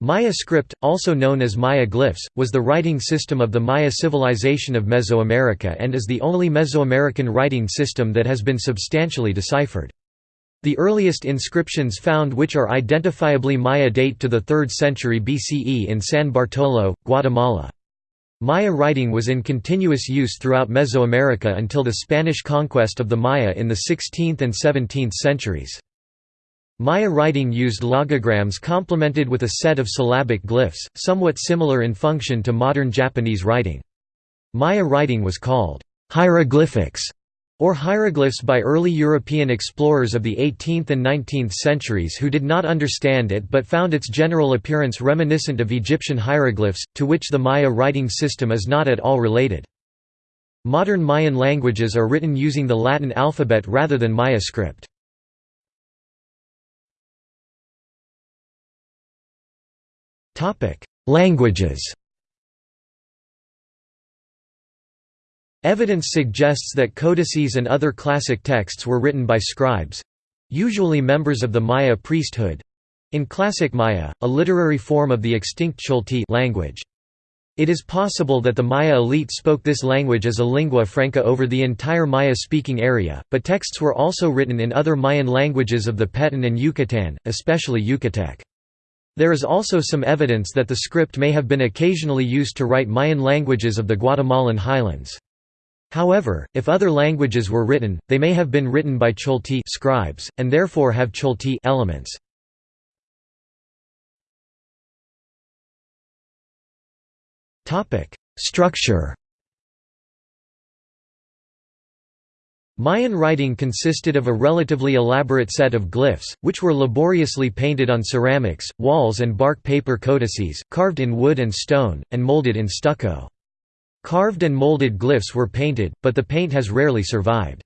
Maya script, also known as Maya glyphs, was the writing system of the Maya civilization of Mesoamerica and is the only Mesoamerican writing system that has been substantially deciphered. The earliest inscriptions found which are identifiably Maya date to the 3rd century BCE in San Bartolo, Guatemala. Maya writing was in continuous use throughout Mesoamerica until the Spanish conquest of the Maya in the 16th and 17th centuries. Maya writing used logograms complemented with a set of syllabic glyphs, somewhat similar in function to modern Japanese writing. Maya writing was called hieroglyphics or hieroglyphs by early European explorers of the 18th and 19th centuries who did not understand it but found its general appearance reminiscent of Egyptian hieroglyphs, to which the Maya writing system is not at all related. Modern Mayan languages are written using the Latin alphabet rather than Maya script. Languages Evidence suggests that codices and other classic texts were written by scribes—usually members of the Maya priesthood—in Classic Maya, a literary form of the extinct Ch'olti' language. It is possible that the Maya elite spoke this language as a lingua franca over the entire Maya-speaking area, but texts were also written in other Mayan languages of the Petén and Yucatán, especially Yucatec. There is also some evidence that the script may have been occasionally used to write Mayan languages of the Guatemalan highlands. However, if other languages were written, they may have been written by Ch'olti' scribes, and therefore have Ch'olti' elements. Structure Mayan writing consisted of a relatively elaborate set of glyphs, which were laboriously painted on ceramics, walls and bark paper codices, carved in wood and stone, and molded in stucco. Carved and molded glyphs were painted, but the paint has rarely survived.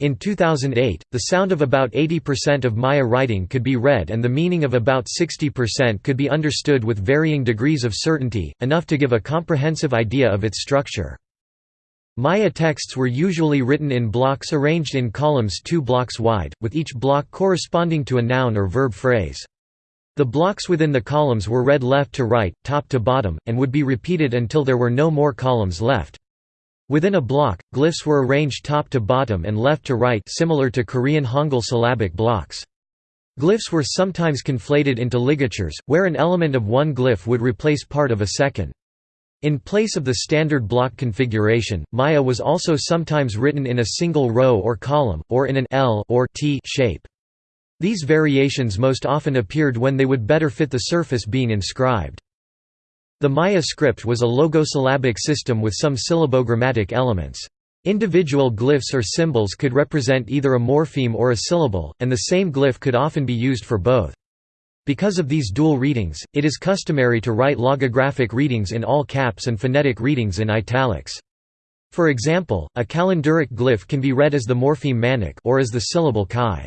In 2008, the sound of about 80% of Maya writing could be read and the meaning of about 60% could be understood with varying degrees of certainty, enough to give a comprehensive idea of its structure. Maya texts were usually written in blocks arranged in columns two blocks wide, with each block corresponding to a noun or verb phrase. The blocks within the columns were read left to right, top to bottom, and would be repeated until there were no more columns left. Within a block, glyphs were arranged top to bottom and left to right similar to Korean Hangul syllabic blocks. Glyphs were sometimes conflated into ligatures, where an element of one glyph would replace part of a second. In place of the standard block configuration, Maya was also sometimes written in a single row or column, or in an L or T shape. These variations most often appeared when they would better fit the surface being inscribed. The Maya script was a logosyllabic system with some syllabogrammatic elements. Individual glyphs or symbols could represent either a morpheme or a syllable, and the same glyph could often be used for both. Because of these dual readings, it is customary to write logographic readings in all caps and phonetic readings in italics. For example, a calendric glyph can be read as the morpheme manik or as the syllable chi.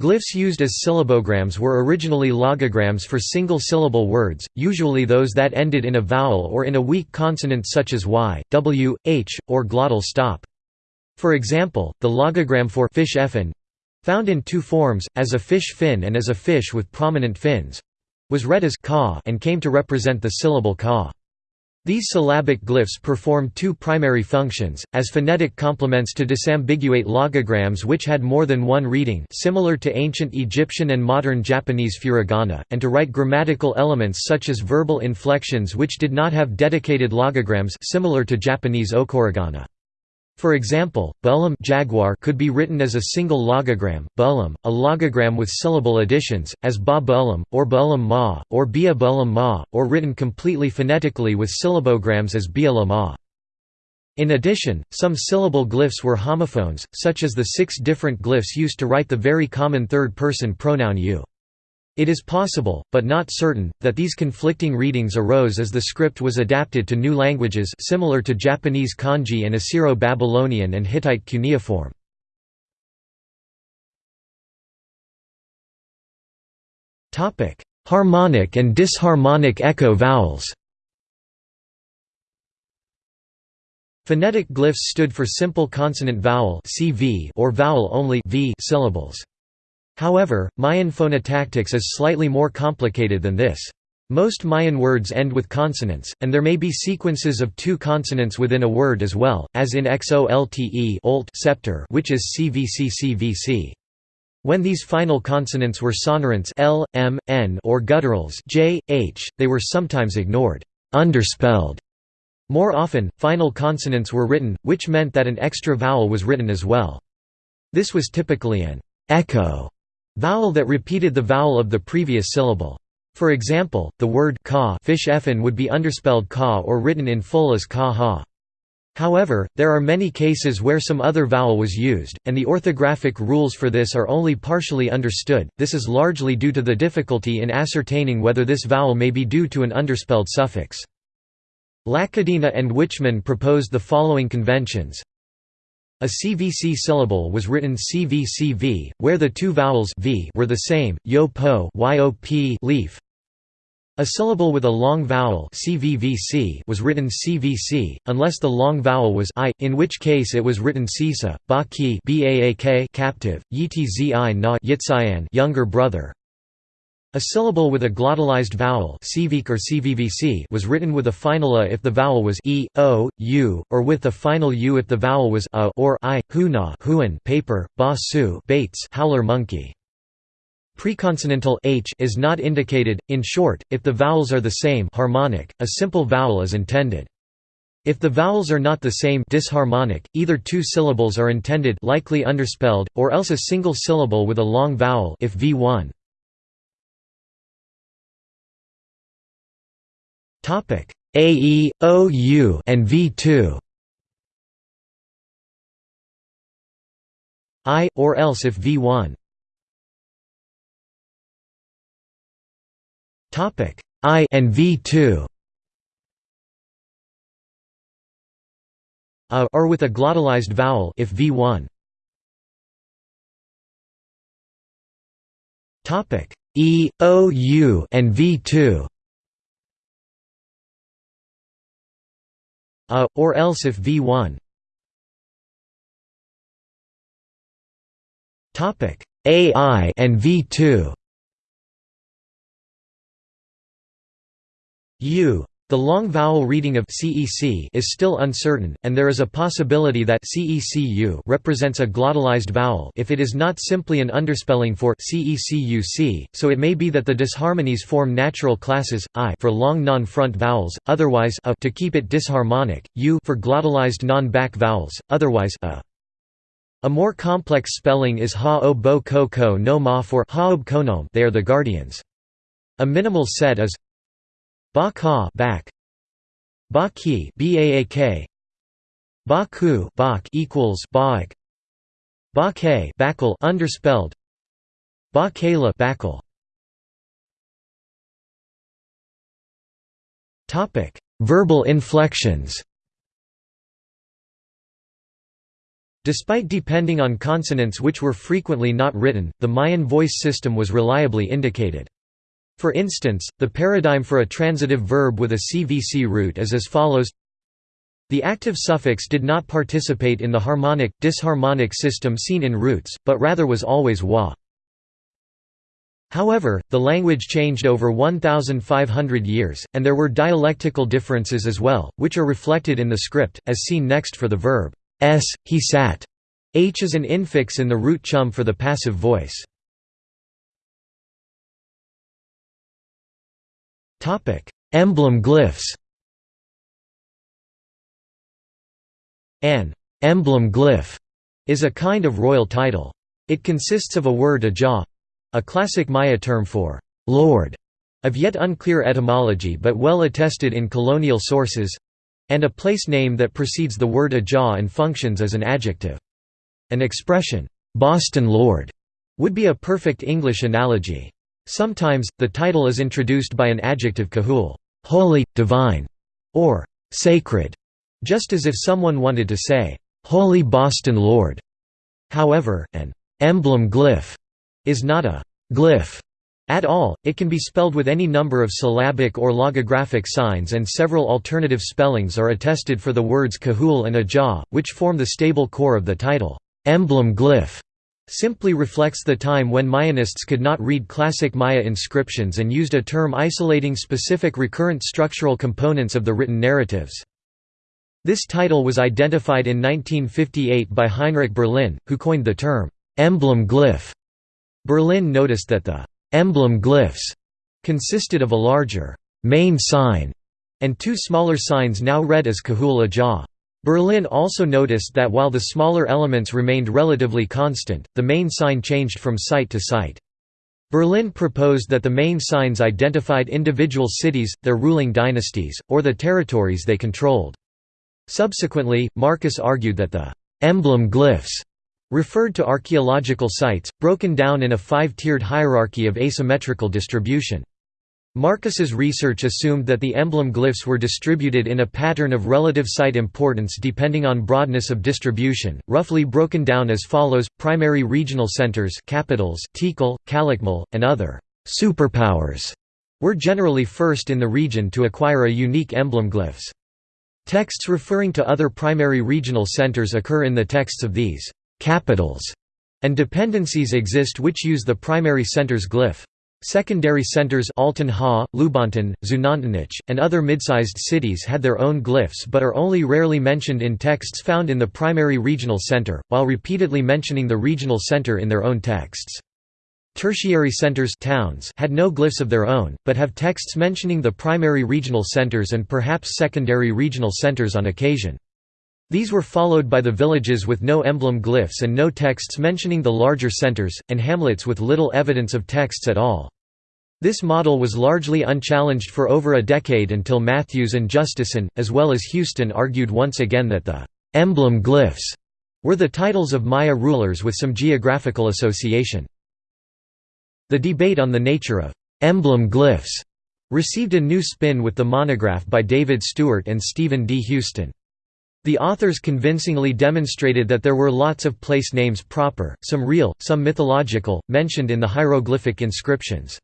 Glyphs used as syllabograms were originally logograms for single-syllable words, usually those that ended in a vowel or in a weak consonant such as y, w, h, or glottal stop. For example, the logogram for fish effin found in two forms, as a fish fin and as a fish with prominent fins was read as ka and came to represent the syllable ka. These syllabic glyphs perform two primary functions, as phonetic complements to disambiguate logograms which had more than one reading similar to ancient Egyptian and modern Japanese furigana, and to write grammatical elements such as verbal inflections which did not have dedicated logograms similar to Japanese okurigana. For example, bullum jaguar could be written as a single logogram, bullum, a logogram with syllable additions, as ba bullum, or bullum ma, or bia bullum ma, or written completely phonetically with syllabograms as bia la ma. In addition, some syllable glyphs were homophones, such as the six different glyphs used to write the very common third-person pronoun you. It is possible, but not certain, that these conflicting readings arose as the script was adapted to new languages similar to Japanese kanji and Assyro-Babylonian and Hittite cuneiform. Harmonic and disharmonic echo vowels Phonetic glyphs stood for simple consonant vowel or vowel only syllables. However, Mayan phonotactics is slightly more complicated than this. Most Mayan words end with consonants, and there may be sequences of two consonants within a word as well, as in xolte olt scepter which is cvccvc. When these final consonants were sonorants l, m, n or gutturals j, h, they were sometimes ignored underspelled. More often, final consonants were written, which meant that an extra vowel was written as well. This was typically an echo vowel that repeated the vowel of the previous syllable. For example, the word ka fish effin would be underspelled ka or written in full as ka ha. However, there are many cases where some other vowel was used, and the orthographic rules for this are only partially understood. This is largely due to the difficulty in ascertaining whether this vowel may be due to an underspelled suffix. Lacadena and Wichmann proposed the following conventions. A CVC syllable was written CVCV, where the two vowels v were the same, yo po yop leaf. A syllable with a long vowel CVVC was written CVC, unless the long vowel was I, in which case it was written Cisa, ba ki baak captive, yitzi na younger brother. A syllable with a glottalized vowel or CVVC was written with a final a if the vowel was e, o, u, or with a final u if the vowel was a or i, huna huan paper, ba su baits howler monkey. Preconsonantal h is not indicated. In short, if the vowels are the same harmonic, a simple vowel is intended. If the vowels are not the same disharmonic, either two syllables are intended likely underspelled, or else a single syllable with a long vowel if v1. Topic. A E O U and V2 I or else if V1 Topic. I and V2 a or with a glottalized vowel if V1 Topic. E O U and V2 a, or else if v1 topic ai and v2 u the long vowel reading of CEC is still uncertain, and there is a possibility that CECU represents a glottalized vowel if it is not simply an underspelling for CECUC, so it may be that the disharmonies form natural classes, I for long non-front vowels, otherwise a to keep it disharmonic, U for glottalized non-back vowels, otherwise a. A more complex spelling is ha-o-bo ko-ko no ma for ha they are the guardians. A minimal set is Ba ka back. Ba ki baak. Ba ku bak equals baak. Ba ke backle underspelled. Ba kala backle. Topic: Verbal inflections. Despite depending on consonants which were frequently not written, the Mayan voice system was reliably indicated. For instance, the paradigm for a transitive verb with a CVC root is as follows The active suffix did not participate in the harmonic, disharmonic system seen in roots, but rather was always wa. However, the language changed over 1,500 years, and there were dialectical differences as well, which are reflected in the script, as seen next for the verb s, he sat. H is an infix in the root chum for the passive voice. Topic: Emblem glyphs. An emblem glyph is a kind of royal title. It consists of a word ajah, a classic Maya term for lord, of yet unclear etymology but well attested in colonial sources, and a place name that precedes the word ajah and functions as an adjective. An expression, Boston Lord, would be a perfect English analogy. Sometimes, the title is introduced by an adjective kahul holy, divine, or sacred, just as if someone wanted to say, Holy Boston Lord. However, an emblem glyph is not a glyph at all, it can be spelled with any number of syllabic or logographic signs and several alternative spellings are attested for the words kahul and ajah, which form the stable core of the title, emblem glyph. Simply reflects the time when Mayanists could not read classic Maya inscriptions and used a term isolating specific recurrent structural components of the written narratives. This title was identified in 1958 by Heinrich Berlin, who coined the term, emblem glyph. Berlin noticed that the emblem glyphs consisted of a larger main sign and two smaller signs now read as Kahul Ajah. Berlin also noticed that while the smaller elements remained relatively constant, the main sign changed from site to site. Berlin proposed that the main signs identified individual cities, their ruling dynasties, or the territories they controlled. Subsequently, Marcus argued that the emblem glyphs referred to archaeological sites, broken down in a five-tiered hierarchy of asymmetrical distribution. Marcus's research assumed that the emblem glyphs were distributed in a pattern of relative site importance depending on broadness of distribution, roughly broken down as follows: primary regional centers, capitals, Tikal, Calakmul, and other superpowers were generally first in the region to acquire a unique emblem glyphs. Texts referring to other primary regional centers occur in the texts of these capitals, and dependencies exist which use the primary center's glyph. Secondary centers Altun Ha, Lubaantun, Xunantunich, and other mid-sized cities had their own glyphs but are only rarely mentioned in texts found in the primary regional center, while repeatedly mentioning the regional center in their own texts. Tertiary centers towns had no glyphs of their own, but have texts mentioning the primary regional centers and perhaps secondary regional centers on occasion. These were followed by the villages with no emblem glyphs and no texts mentioning the larger centers, and hamlets with little evidence of texts at all. This model was largely unchallenged for over a decade until Mathews and Justeson, as well as Houston argued once again that the «emblem glyphs» were the titles of Maya rulers with some geographical association. The debate on the nature of «emblem glyphs» received a new spin with the monograph by David Stuart and Stephen D. Houston. The authors convincingly demonstrated that there were lots of place names proper, some real, some mythological, mentioned in the hieroglyphic inscriptions.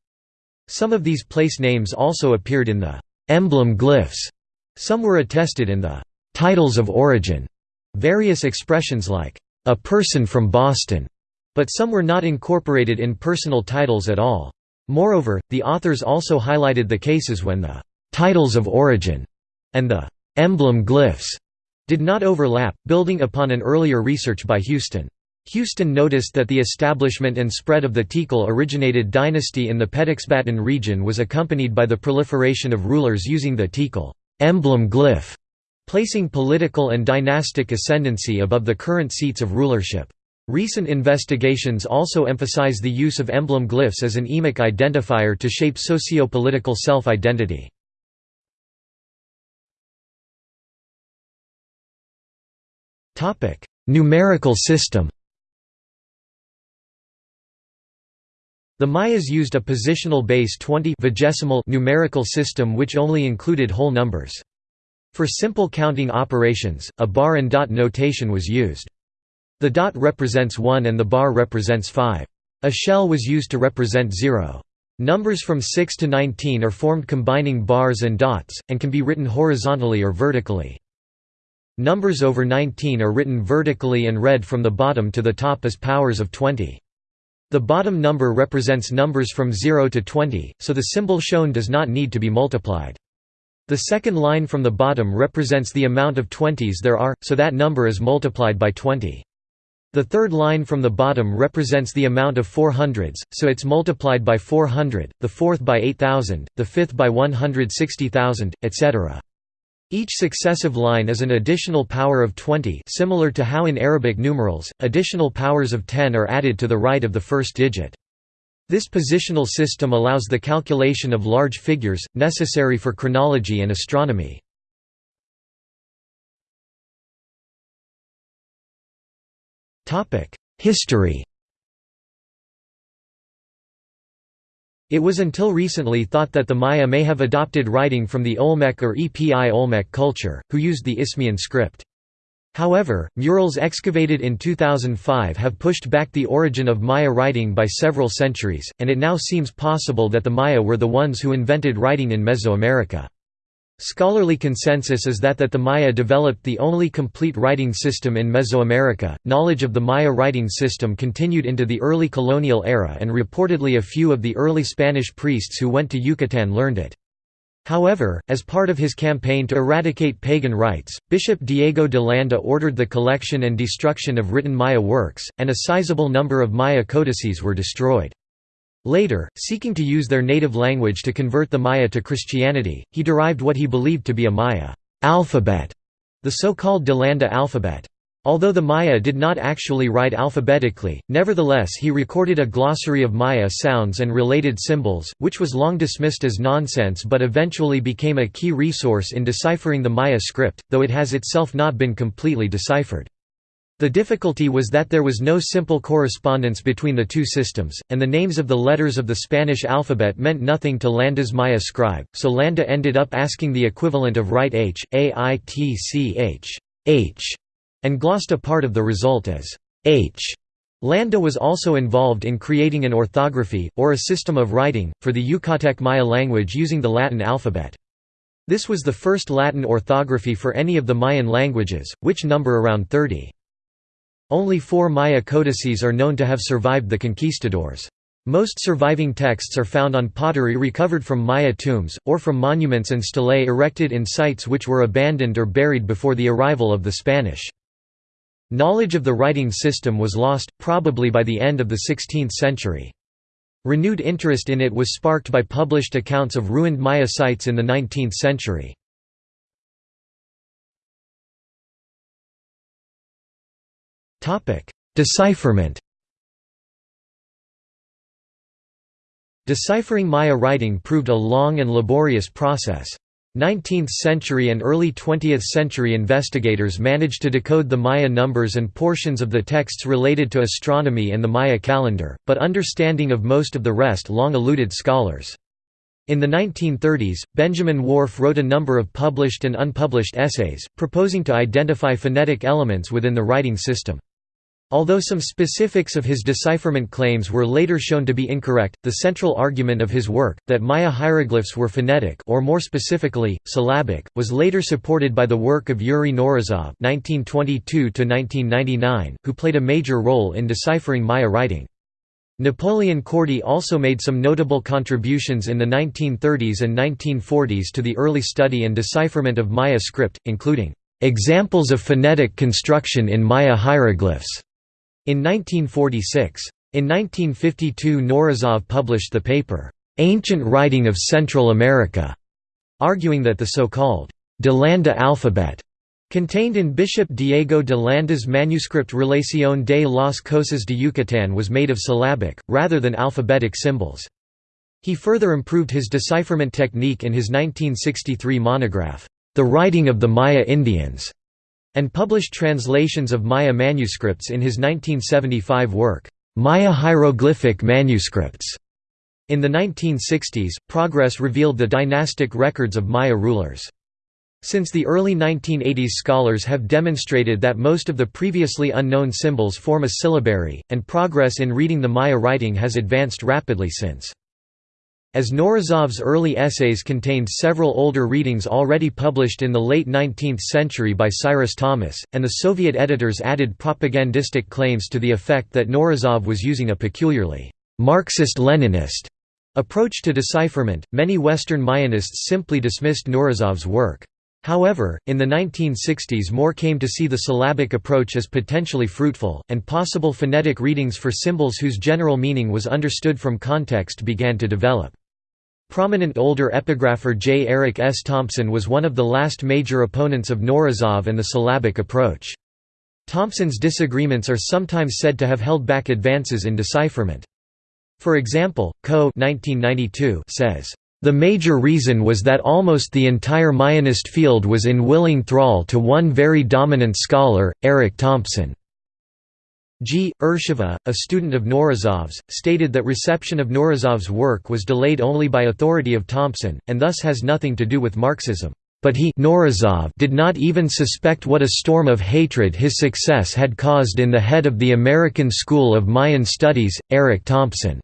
Some of these place names also appeared in the emblem glyphs. Some were attested in the titles of origin, various expressions like a person from Boston, but some were not incorporated in personal titles at all. Moreover, the authors also highlighted the cases when the titles of origin and the emblem glyphs did not overlap, building upon an earlier research by Houston. Houston noticed that the establishment and spread of the Tikal originated dynasty in the Petexbatún region was accompanied by the proliferation of rulers using the Tikal emblem glyph, placing political and dynastic ascendancy above the current seats of rulership. Recent investigations also emphasize the use of emblem glyphs as an emic identifier to shape socio-political self-identity. Numerical system. The Mayas used a positional base 20 vigesimal numerical system which only included whole numbers. For simple counting operations, a bar and dot notation was used. The dot represents 1 and the bar represents 5. A shell was used to represent 0. Numbers from 6 to 19 are formed combining bars and dots, and can be written horizontally or vertically. Numbers over 19 are written vertically and read from the bottom to the top as powers of 20. The bottom number represents numbers from 0 to 20, so the symbol shown does not need to be multiplied. The second line from the bottom represents the amount of 20s there are, so that number is multiplied by 20. The third line from the bottom represents the amount of 400s, so it's multiplied by 400, the fourth by 8000, the fifth by 160,000, etc. Each successive line is an additional power of 20 similar to how in Arabic numerals, additional powers of 10 are added to the right of the first digit. This positional system allows the calculation of large figures, necessary for chronology and astronomy. History It was until recently thought that the Maya may have adopted writing from the Olmec or Epi Olmec culture, who used the Isthmian script. However, murals excavated in 2005 have pushed back the origin of Maya writing by several centuries, and it now seems possible that the Maya were the ones who invented writing in Mesoamerica. Scholarly consensus is that that the Maya developed the only complete writing system in Mesoamerica. Knowledge of the Maya writing system continued into the early colonial era and reportedly a few of the early Spanish priests who went to Yucatan learned it. However, as part of his campaign to eradicate pagan rites, Bishop Diego de Landa ordered the collection and destruction of written Maya works, and a sizable number of Maya codices were destroyed. Later, seeking to use their native language to convert the Maya to Christianity, he derived what he believed to be a Maya alphabet, the so-called Delanda alphabet. Although the Maya did not actually write alphabetically, nevertheless he recorded a glossary of Maya sounds and related symbols, which was long dismissed as nonsense but eventually became a key resource in deciphering the Maya script, though it has itself not been completely deciphered. The difficulty was that there was no simple correspondence between the two systems, and the names of the letters of the Spanish alphabet meant nothing to Landa's Maya scribe, so Landa ended up asking the equivalent of write H, A I T C H, H, and glossed a part of the result as H. Landa was also involved in creating an orthography, or a system of writing, for the Yucatec Maya language using the Latin alphabet. This was the first Latin orthography for any of the Mayan languages, which number around 30. Only four Maya codices are known to have survived the conquistadors. Most surviving texts are found on pottery recovered from Maya tombs, or from monuments and stelae erected in sites which were abandoned or buried before the arrival of the Spanish. Knowledge of the writing system was lost, probably by the end of the 16th century. Renewed interest in it was sparked by published accounts of ruined Maya sites in the 19th century. Decipherment Deciphering Maya writing proved a long and laborious process. 19th-century and early 20th-century investigators managed to decode the Maya numbers and portions of the texts related to astronomy and the Maya calendar, but understanding of most of the rest long eluded scholars. In the 1930s, Benjamin Whorf wrote a number of published and unpublished essays, proposing to identify phonetic elements within the writing system. Although some specifics of his decipherment claims were later shown to be incorrect, the central argument of his work, that Maya hieroglyphs were phonetic or more specifically, syllabic, was later supported by the work of Yuri Knorozov (1922–1999), who played a major role in deciphering Maya writing. Napoleon Cordy also made some notable contributions in the 1930s and 1940s to the early study and decipherment of Maya script, including "...examples of phonetic construction in Maya hieroglyphs." In 1946. In 1952 Knorozov published the paper, "'Ancient Writing of Central America' arguing that the so-called De Landa alphabet contained in Bishop Diego de Landa's manuscript Relación de las Cosas de Yucatán was made of syllabic, rather than alphabetic symbols. He further improved his decipherment technique in his 1963 monograph, The Writing of the Maya Indians, and published translations of Maya manuscripts in his 1975 work, Maya Hieroglyphic Manuscripts. In the 1960s, progress revealed the dynastic records of Maya rulers. Since the early 1980s scholars have demonstrated that most of the previously unknown symbols form a syllabary, and progress in reading the Maya writing has advanced rapidly since. As Knorozov's early essays contained several older readings already published in the late 19th century by Cyrus Thomas, and the Soviet editors added propagandistic claims to the effect that Knorozov was using a peculiarly Marxist-Leninist approach to decipherment, many Western Mayanists simply dismissed Knorozov's work. However, in the 1960s more came to see the syllabic approach as potentially fruitful, and possible phonetic readings for symbols whose general meaning was understood from context began to develop. Prominent older epigrapher J. Eric S. Thompson was one of the last major opponents of Knorozov and the syllabic approach. Thompson's disagreements are sometimes said to have held back advances in decipherment. For example, Coe says, the major reason was that almost the entire Mayanist field was in willing thrall to one very dominant scholar, Eric Thompson. G. Ershova, a student of Knorozov's, stated that reception of Knorozov's work was delayed only by authority of Thompson, and thus has nothing to do with Marxism. But he Knorozov did not even suspect what a storm of hatred his success had caused in the head of the American School of Mayan Studies, Eric Thompson.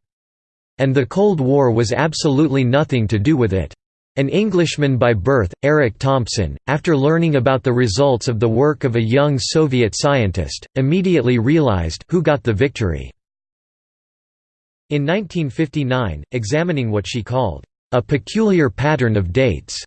And the Cold War was absolutely nothing to do with it. An Englishman by birth, Eric Thompson, after learning about the results of the work of a young Soviet scientist, immediately realized who got the victory. In 1959, examining what she called a peculiar pattern of dates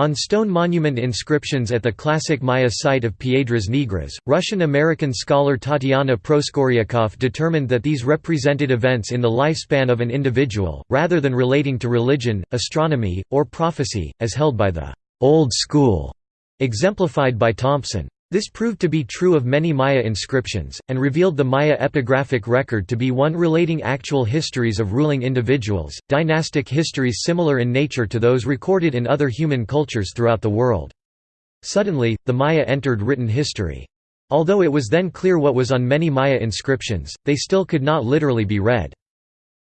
on stone monument inscriptions at the classic Maya site of Piedras Negras, Russian-American scholar Tatiana Proskouriakoff determined that these represented events in the lifespan of an individual, rather than relating to religion, astronomy, or prophecy, as held by the «old school», exemplified by Thompson. This proved to be true of many Maya inscriptions, and revealed the Maya epigraphic record to be one relating actual histories of ruling individuals, dynastic histories similar in nature to those recorded in other human cultures throughout the world. Suddenly, the Maya entered written history. Although it was then clear what was on many Maya inscriptions, they still could not literally be read.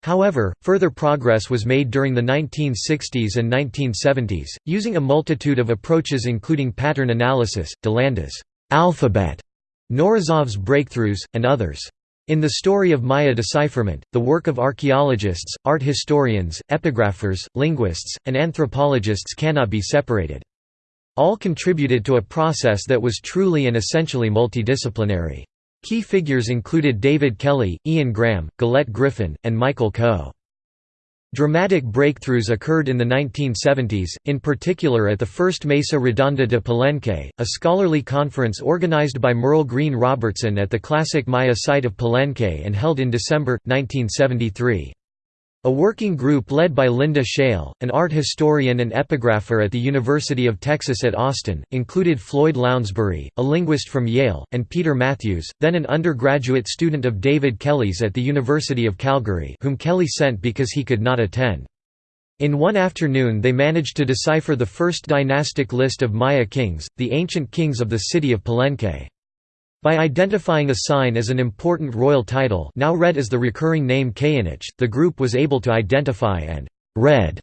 However, further progress was made during the 1960s and 1970s, using a multitude of approaches including pattern analysis, DeLanda's alphabet, Knorozov's breakthroughs, and others. In the story of Maya decipherment, the work of archaeologists, art historians, epigraphers, linguists, and anthropologists cannot be separated. All contributed to a process that was truly and essentially multidisciplinary. Key figures included David Kelley, Ian Graham, Gillett Griffin, and Michael Coe. Dramatic breakthroughs occurred in the 1970s, in particular at the first Mesa Redonda de Palenque, a scholarly conference organized by Merle Greene Robertson at the classic Maya site of Palenque and held in December, 1973. A working group led by Linda Schele, an art historian and epigrapher at the University of Texas at Austin, included Floyd Lounsbury, a linguist from Yale, and Peter Mathews, then an undergraduate student of David Kelley's at the University of Calgary whom Kelley sent because he could not attend. In one afternoon they managed to decipher the first dynastic list of Maya kings, the ancient kings of the city of Palenque. By identifying a sign as an important royal title now read as the recurring name Kayanich, the group was able to identify and «read»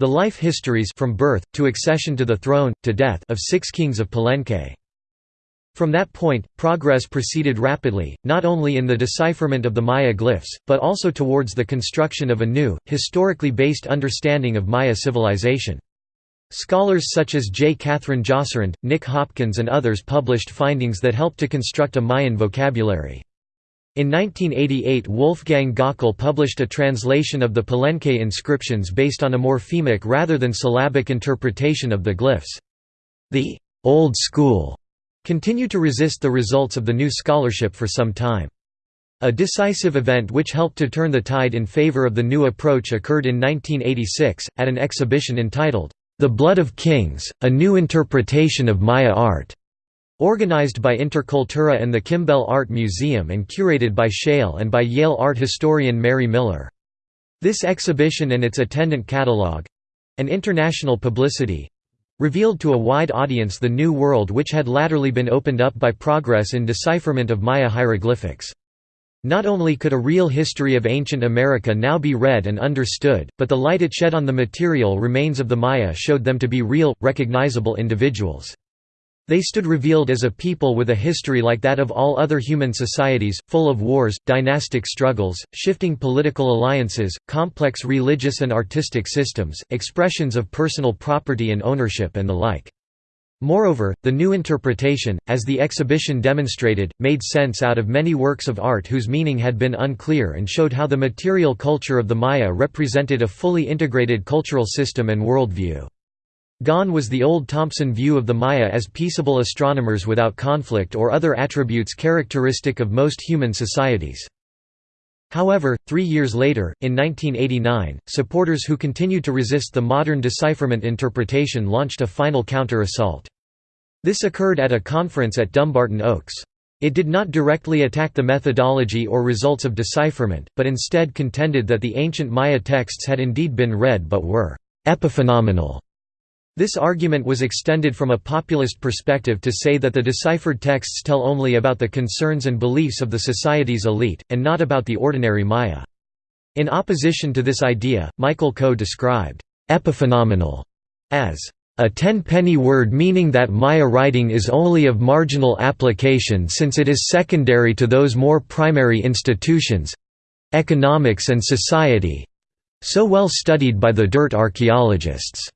the life histories from birth, to accession to the throne, to death of six kings of Palenque. From that point, progress proceeded rapidly, not only in the decipherment of the Maya glyphs, but also towards the construction of a new, historically based understanding of Maya civilization. Scholars such as J. Katherine Josserand, Nick Hopkins and others published findings that helped to construct a Mayan vocabulary. In 1988 Wolfgang Gockel published a translation of the Palenque inscriptions based on a morphemic rather than syllabic interpretation of the glyphs. The «old school» continued to resist the results of the new scholarship for some time. A decisive event which helped to turn the tide in favor of the new approach occurred in 1986, at an exhibition entitled, the Blood of Kings, a new interpretation of Maya art, organized by Intercultura and the Kimbell Art Museum and curated by Schele and by Yale art historian Mary Miller. This exhibition and its attendant catalogue—and international publicity—revealed to a wide audience the new world which had latterly been opened up by progress in decipherment of Maya hieroglyphics. Not only could a real history of ancient America now be read and understood, but the light it shed on the material remains of the Maya showed them to be real, recognizable individuals. They stood revealed as a people with a history like that of all other human societies, full of wars, dynastic struggles, shifting political alliances, complex religious and artistic systems, expressions of personal property and ownership and the like. Moreover, the new interpretation, as the exhibition demonstrated, made sense out of many works of art whose meaning had been unclear and showed how the material culture of the Maya represented a fully integrated cultural system and worldview. Gone was the old Thompson view of the Maya as peaceable astronomers without conflict or other attributes characteristic of most human societies. However, three years later, in 1989, supporters who continued to resist the modern decipherment interpretation launched a final counter-assault. This occurred at a conference at Dumbarton Oaks. It did not directly attack the methodology or results of decipherment, but instead contended that the ancient Maya texts had indeed been read but were epiphenomenal. This argument was extended from a populist perspective to say that the deciphered texts tell only about the concerns and beliefs of the society's elite, and not about the ordinary Maya. In opposition to this idea, Michael Coe described epiphenomenal as a ten-penny word meaning that Maya writing is only of marginal application since it is secondary to those more primary institutions—economics and society—so well studied by the dirt archaeologists.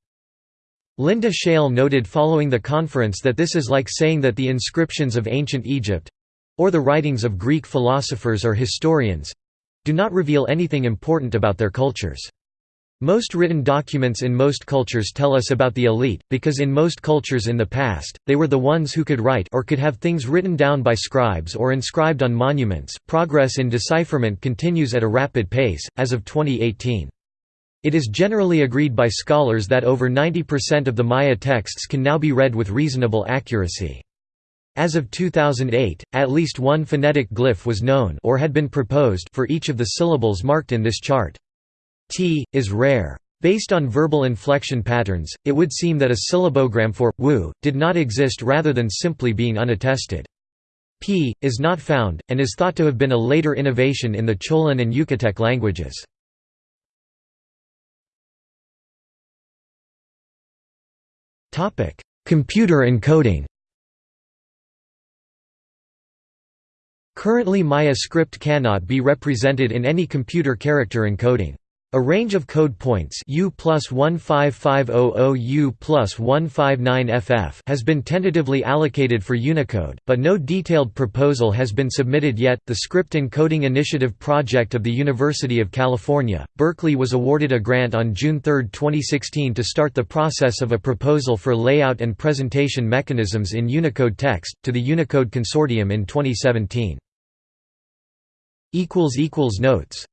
Linda Schele noted following the conference that this is like saying that the inscriptions of ancient Egypt—or the writings of Greek philosophers or historians—do not reveal anything important about their cultures. Most written documents in most cultures tell us about the elite, because in most cultures in the past, they were the ones who could write or could have things written down by scribes or inscribed on monuments. Progress in decipherment continues at a rapid pace, as of 2018. It is generally agreed by scholars that over 90% of the Maya texts can now be read with reasonable accuracy. As of 2008, at least one phonetic glyph was known or had been proposed for each of the syllables marked in this chart. T, is rare. Based on verbal inflection patterns, it would seem that a syllabogram for wu did not exist rather than simply being unattested. P, is not found, and is thought to have been a later innovation in the Cholan and Yucatec languages. Computer encoding Currently Maya script cannot be represented in any computer character encoding. A range of code points U plus 15500 U 159FF has been tentatively allocated for Unicode, but no detailed proposal has been submitted yet. The Script Encoding Initiative project of the University of California, Berkeley was awarded a grant on June 3, 2016 to start the process of a proposal for layout and presentation mechanisms in Unicode text, to the Unicode Consortium in 2017. Notes